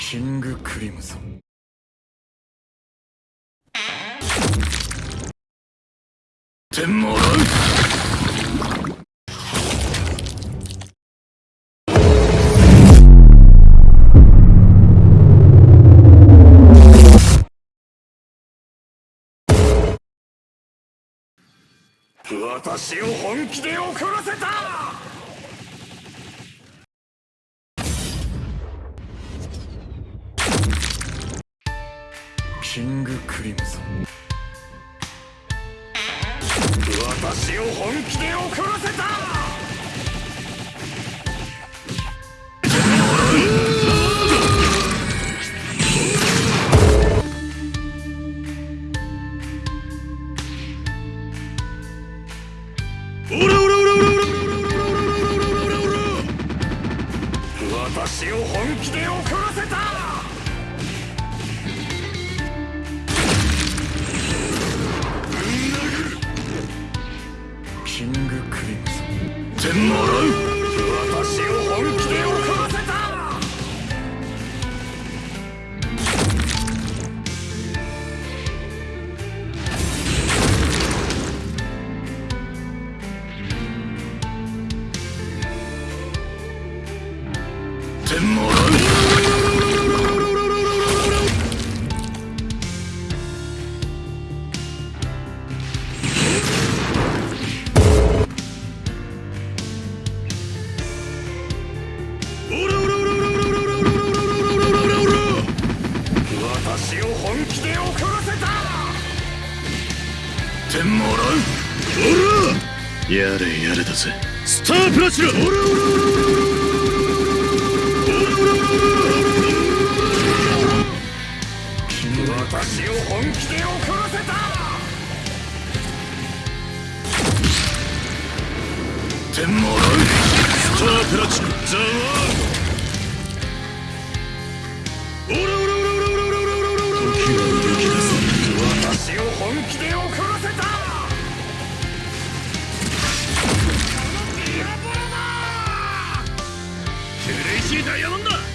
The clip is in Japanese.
キングクリムゾン点もらう。私を本気で怒らせた。キングクリムゾン私を本気で怒らせた。私を本気で怒らってもらう私を本気で喜ばせた点もらう点もらう。やれやれだぜ。スタープラチナ!私を本気で怒らせた!点もらう。スタープラチナザワーしいダイヤモンド